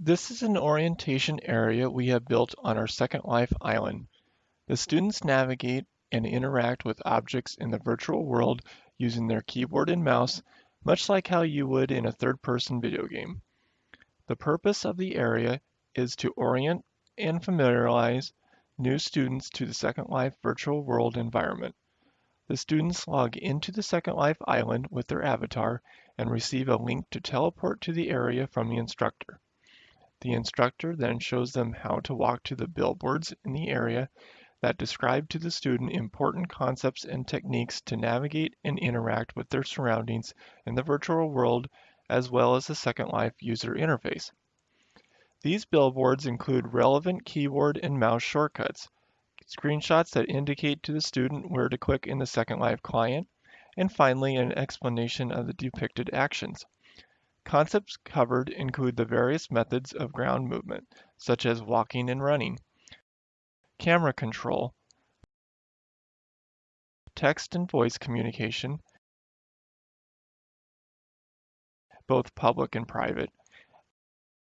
This is an orientation area we have built on our Second Life island. The students navigate and interact with objects in the virtual world using their keyboard and mouse, much like how you would in a third-person video game. The purpose of the area is to orient and familiarize new students to the Second Life virtual world environment. The students log into the Second Life island with their avatar and receive a link to teleport to the area from the instructor. The instructor then shows them how to walk to the billboards in the area that describe to the student important concepts and techniques to navigate and interact with their surroundings in the virtual world as well as the Second Life user interface. These billboards include relevant keyboard and mouse shortcuts, screenshots that indicate to the student where to click in the Second Life client, and finally an explanation of the depicted actions. Concepts covered include the various methods of ground movement, such as walking and running, camera control, text and voice communication, both public and private,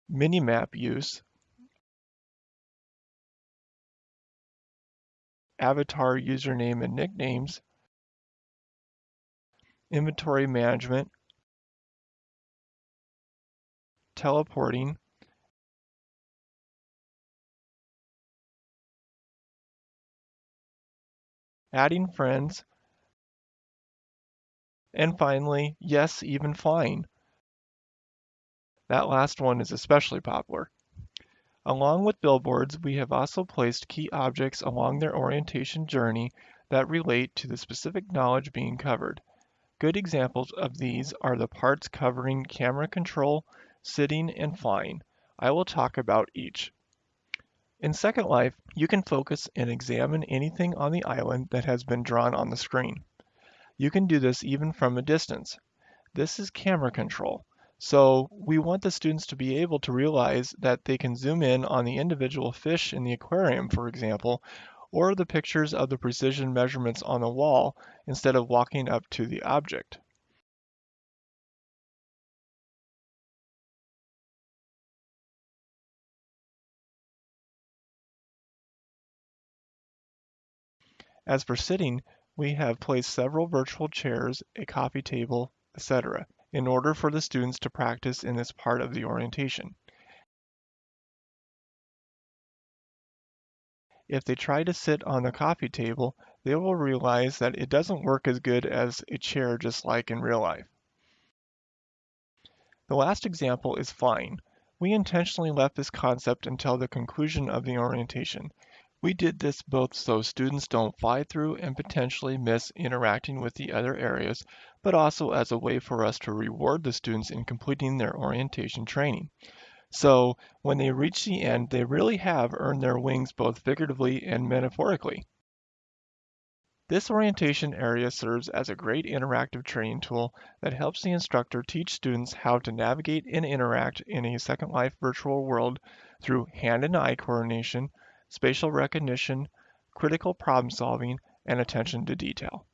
Minimap use, avatar username and nicknames, inventory management, teleporting, adding friends, and finally, yes, even flying. That last one is especially popular. Along with billboards, we have also placed key objects along their orientation journey that relate to the specific knowledge being covered. Good examples of these are the parts covering camera control, sitting, and flying. I will talk about each. In Second Life, you can focus and examine anything on the island that has been drawn on the screen. You can do this even from a distance. This is camera control. So we want the students to be able to realize that they can zoom in on the individual fish in the aquarium, for example, or the pictures of the precision measurements on the wall instead of walking up to the object. As for sitting, we have placed several virtual chairs, a coffee table, etc in order for the students to practice in this part of the orientation. If they try to sit on the coffee table, they will realize that it doesn't work as good as a chair just like in real life. The last example is flying. We intentionally left this concept until the conclusion of the orientation. We did this both so students don't fly through and potentially miss interacting with the other areas, but also as a way for us to reward the students in completing their orientation training. So when they reach the end, they really have earned their wings both figuratively and metaphorically. This orientation area serves as a great interactive training tool that helps the instructor teach students how to navigate and interact in a Second Life virtual world through hand and eye coordination, spatial recognition, critical problem solving, and attention to detail.